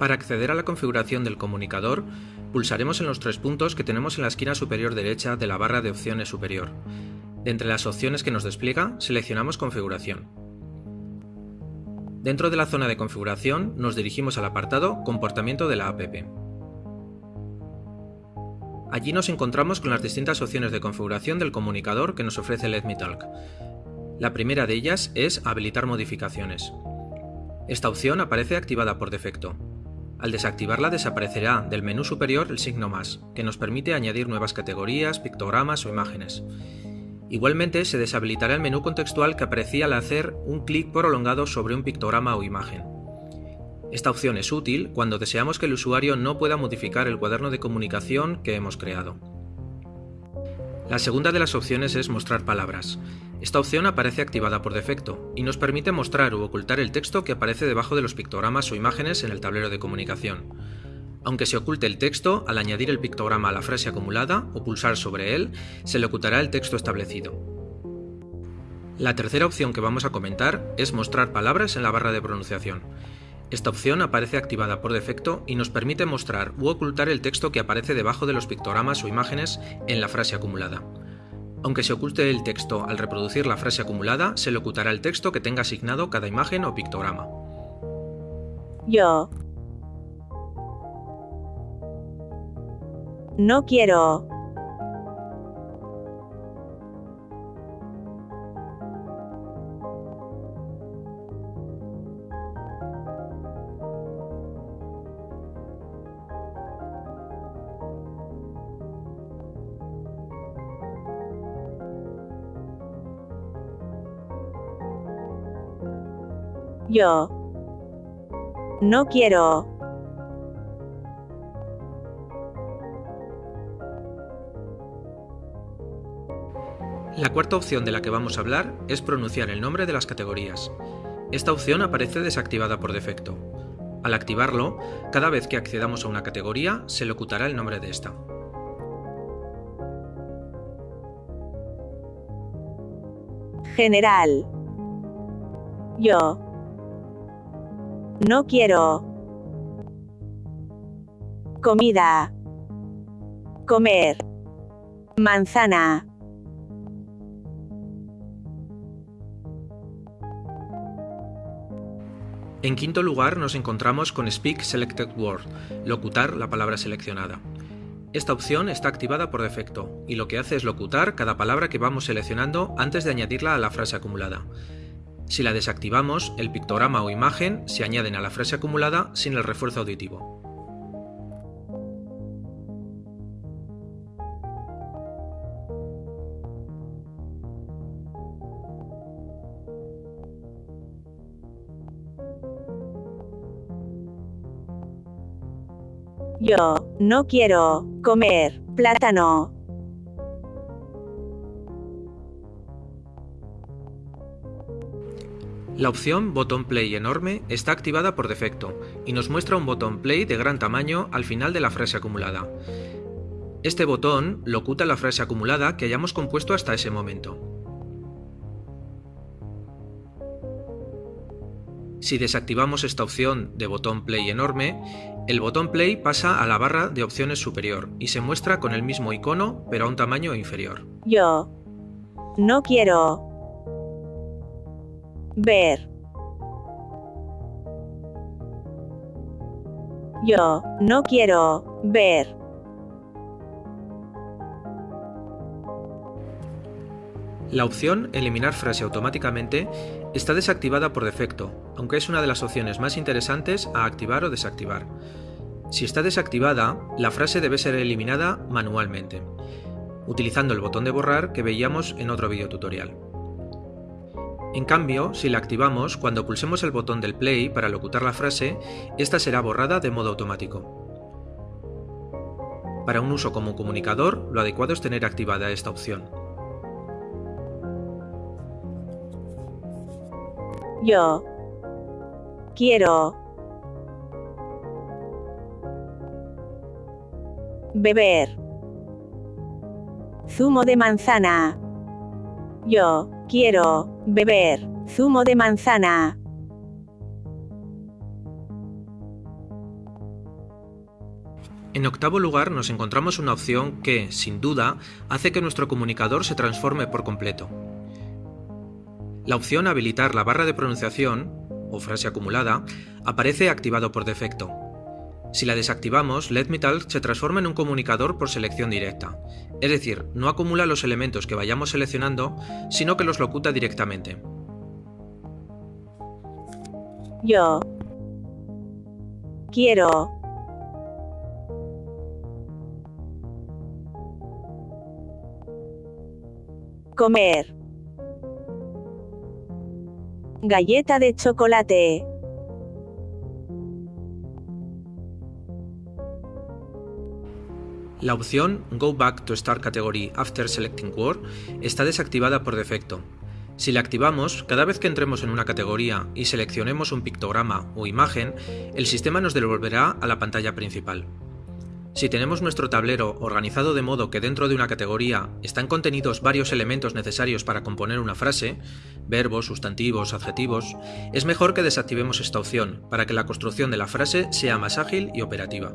Para acceder a la configuración del comunicador, pulsaremos en los tres puntos que tenemos en la esquina superior derecha de la barra de opciones superior. De entre las opciones que nos despliega, seleccionamos Configuración. Dentro de la zona de configuración, nos dirigimos al apartado Comportamiento de la app. Allí nos encontramos con las distintas opciones de configuración del comunicador que nos ofrece LetMeTalk. La primera de ellas es Habilitar modificaciones. Esta opción aparece activada por defecto. Al desactivarla desaparecerá del menú superior el signo más, que nos permite añadir nuevas categorías, pictogramas o imágenes. Igualmente se deshabilitará el menú contextual que aparecía al hacer un clic prolongado sobre un pictograma o imagen. Esta opción es útil cuando deseamos que el usuario no pueda modificar el cuaderno de comunicación que hemos creado. La segunda de las opciones es mostrar palabras. Esta opción aparece activada por defecto y nos permite mostrar u ocultar el texto que aparece debajo de los pictogramas o imágenes en el tablero de comunicación. Aunque se oculte el texto, al añadir el pictograma a la frase acumulada o pulsar sobre él, se locutará el texto establecido. La tercera opción que vamos a comentar es mostrar palabras en la barra de pronunciación. Esta opción aparece activada por defecto y nos permite mostrar u ocultar el texto que aparece debajo de los pictogramas o imágenes en la frase acumulada. Aunque se oculte el texto al reproducir la frase acumulada, se locutará el texto que tenga asignado cada imagen o pictograma. Yo. No quiero. Yo. No quiero. La cuarta opción de la que vamos a hablar es pronunciar el nombre de las categorías. Esta opción aparece desactivada por defecto. Al activarlo, cada vez que accedamos a una categoría, se locutará el nombre de esta. General. Yo. No quiero. Comida. Comer. Manzana. En quinto lugar nos encontramos con Speak Selected Word, locutar la palabra seleccionada. Esta opción está activada por defecto, y lo que hace es locutar cada palabra que vamos seleccionando antes de añadirla a la frase acumulada. Si la desactivamos, el pictograma o imagen se añaden a la frase acumulada sin el refuerzo auditivo. Yo no quiero comer plátano. La opción Botón Play enorme está activada por defecto y nos muestra un botón Play de gran tamaño al final de la frase acumulada. Este botón locuta la frase acumulada que hayamos compuesto hasta ese momento. Si desactivamos esta opción de botón Play enorme, el botón Play pasa a la barra de opciones superior y se muestra con el mismo icono pero a un tamaño inferior. Yo no quiero ver. Yo no quiero ver. La opción Eliminar frase automáticamente está desactivada por defecto, aunque es una de las opciones más interesantes a activar o desactivar. Si está desactivada, la frase debe ser eliminada manualmente, utilizando el botón de borrar que veíamos en otro video tutorial. En cambio, si la activamos, cuando pulsemos el botón del play para locutar la frase, esta será borrada de modo automático. Para un uso como comunicador, lo adecuado es tener activada esta opción. Yo quiero beber zumo de manzana. Yo quiero beber zumo de manzana. En octavo lugar nos encontramos una opción que, sin duda, hace que nuestro comunicador se transforme por completo. La opción Habilitar la barra de pronunciación, o frase acumulada, aparece activado por defecto. Si la desactivamos, Let Me Talk se transforma en un comunicador por selección directa, es decir, no acumula los elementos que vayamos seleccionando, sino que los locuta directamente. Yo. Quiero. Comer. Galleta de chocolate. La opción Go Back to Start Category After Selecting Word está desactivada por defecto. Si la activamos, cada vez que entremos en una categoría y seleccionemos un pictograma o imagen, el sistema nos devolverá a la pantalla principal. Si tenemos nuestro tablero organizado de modo que dentro de una categoría están contenidos varios elementos necesarios para componer una frase, verbos, sustantivos, adjetivos, es mejor que desactivemos esta opción para que la construcción de la frase sea más ágil y operativa.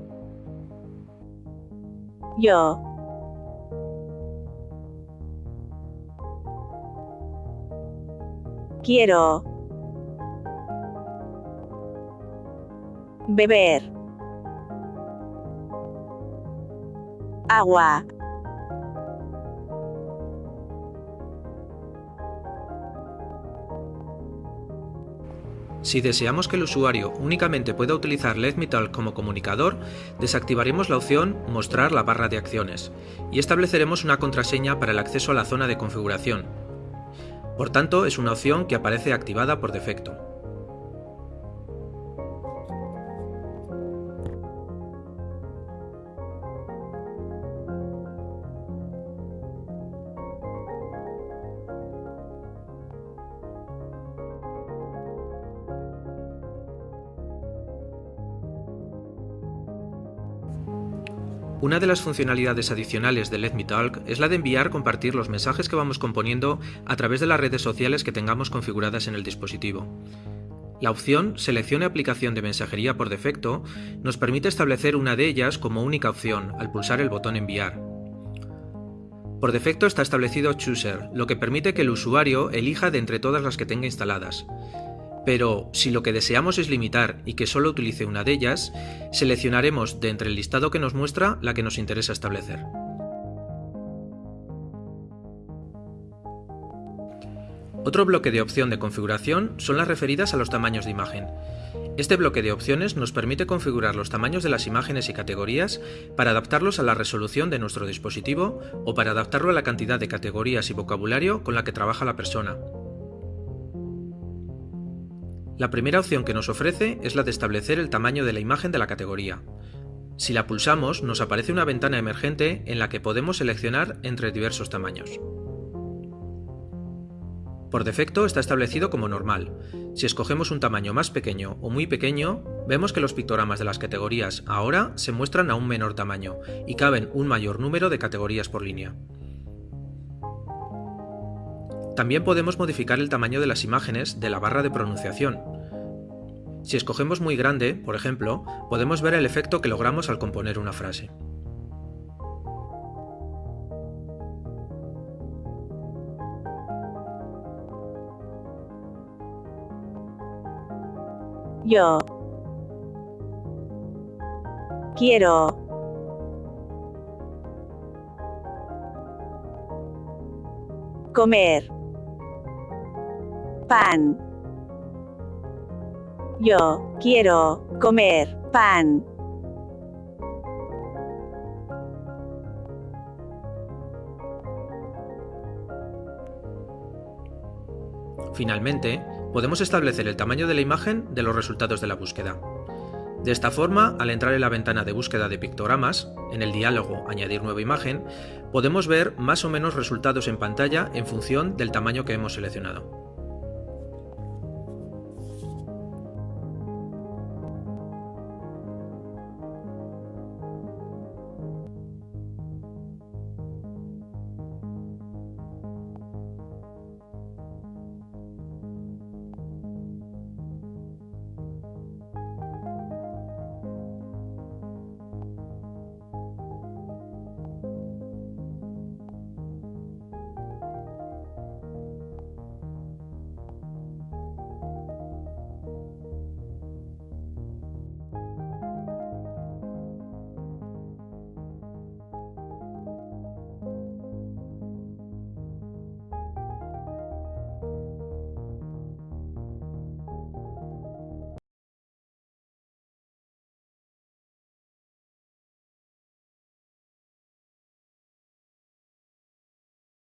Yo. Quiero. Beber. Agua. Si deseamos que el usuario únicamente pueda utilizar LetMeTalk como comunicador, desactivaremos la opción Mostrar la barra de acciones y estableceremos una contraseña para el acceso a la zona de configuración. Por tanto, es una opción que aparece activada por defecto. Una de las funcionalidades adicionales de Let Me Talk es la de enviar compartir los mensajes que vamos componiendo a través de las redes sociales que tengamos configuradas en el dispositivo. La opción Seleccione aplicación de mensajería por defecto nos permite establecer una de ellas como única opción al pulsar el botón Enviar. Por defecto está establecido Chooser, lo que permite que el usuario elija de entre todas las que tenga instaladas. Pero si lo que deseamos es limitar y que solo utilice una de ellas, seleccionaremos de entre el listado que nos muestra la que nos interesa establecer. Otro bloque de opción de configuración son las referidas a los tamaños de imagen. Este bloque de opciones nos permite configurar los tamaños de las imágenes y categorías para adaptarlos a la resolución de nuestro dispositivo o para adaptarlo a la cantidad de categorías y vocabulario con la que trabaja la persona. La primera opción que nos ofrece es la de establecer el tamaño de la imagen de la categoría. Si la pulsamos, nos aparece una ventana emergente en la que podemos seleccionar entre diversos tamaños. Por defecto está establecido como normal. Si escogemos un tamaño más pequeño o muy pequeño, vemos que los pictogramas de las categorías ahora se muestran a un menor tamaño y caben un mayor número de categorías por línea. También podemos modificar el tamaño de las imágenes de la barra de pronunciación. Si escogemos muy grande, por ejemplo, podemos ver el efecto que logramos al componer una frase. Yo. Quiero. Comer. Pan. Yo quiero comer pan. Finalmente, podemos establecer el tamaño de la imagen de los resultados de la búsqueda. De esta forma, al entrar en la ventana de búsqueda de pictogramas, en el diálogo Añadir nueva imagen, podemos ver más o menos resultados en pantalla en función del tamaño que hemos seleccionado.